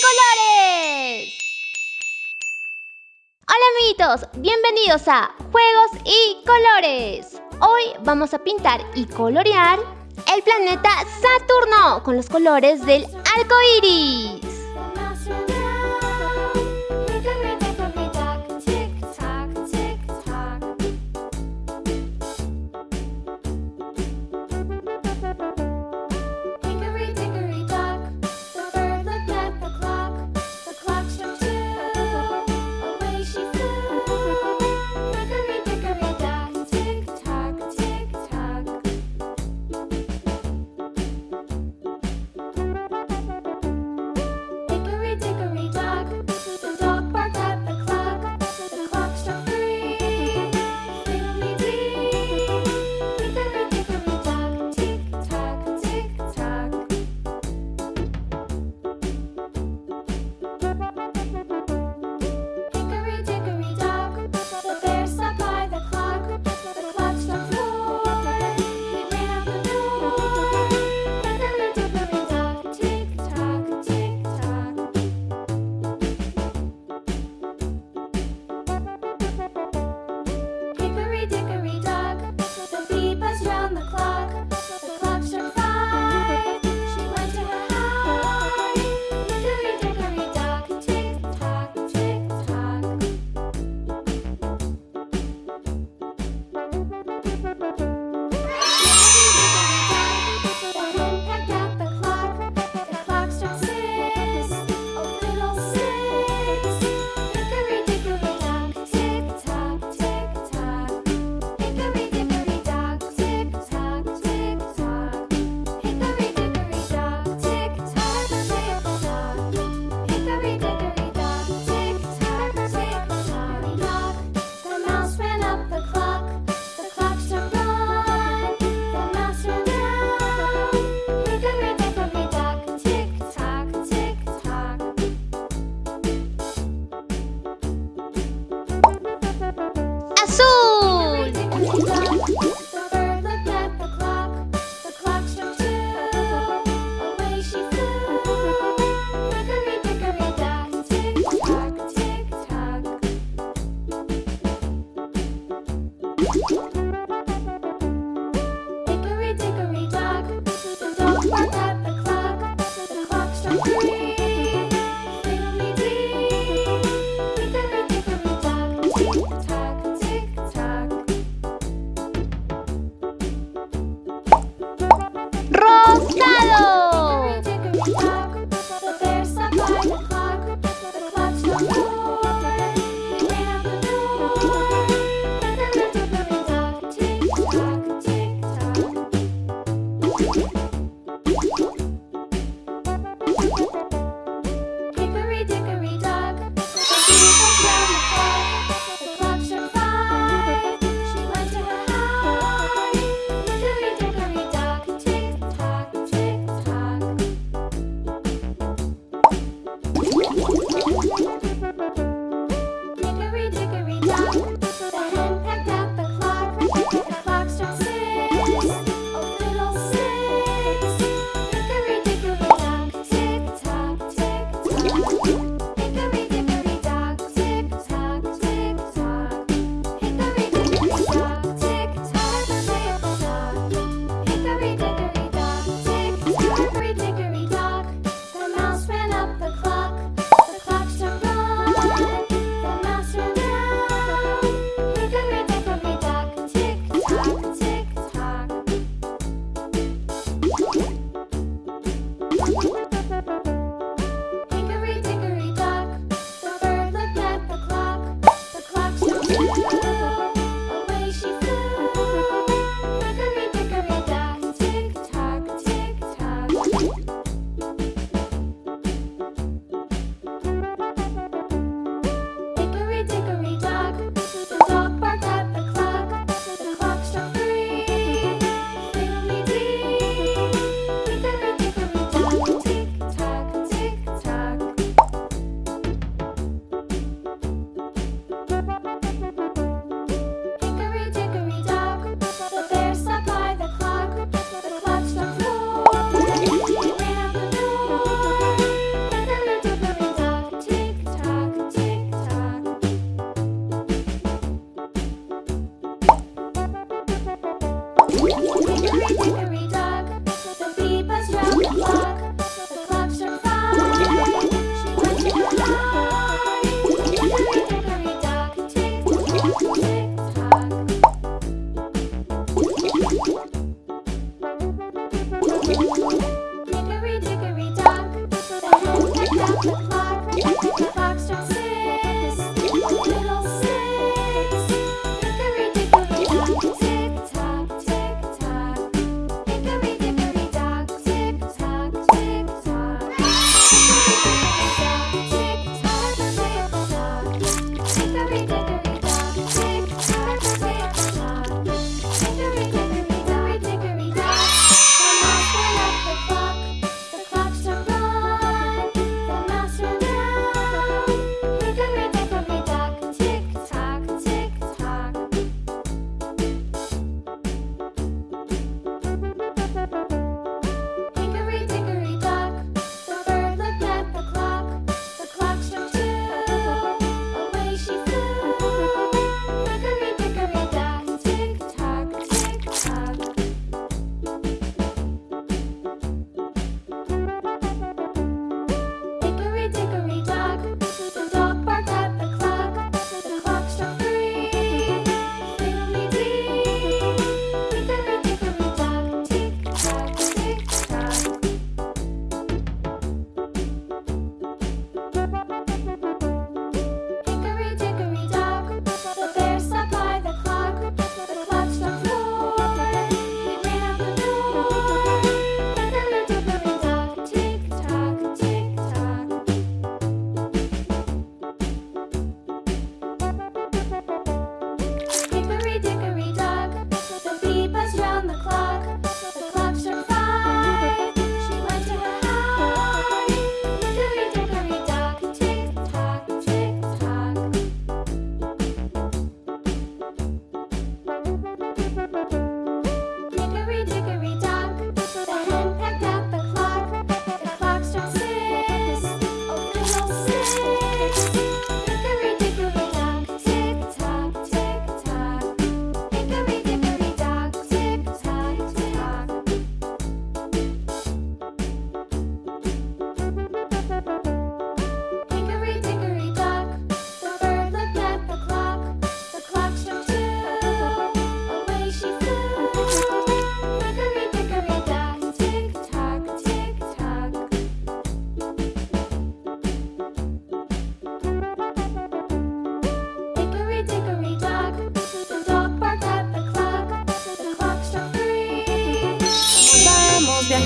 colores! Hola amiguitos, bienvenidos a Juegos y Colores. Hoy vamos a pintar y colorear el planeta Saturno con los colores del arco iris.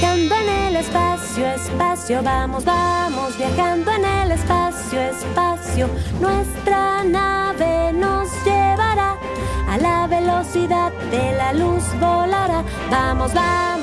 Viajando en el espacio, espacio, vamos, vamos viajando en el espacio, espacio. Nuestra nave nos llevará a la velocidad de la luz volará. Vamos, vamos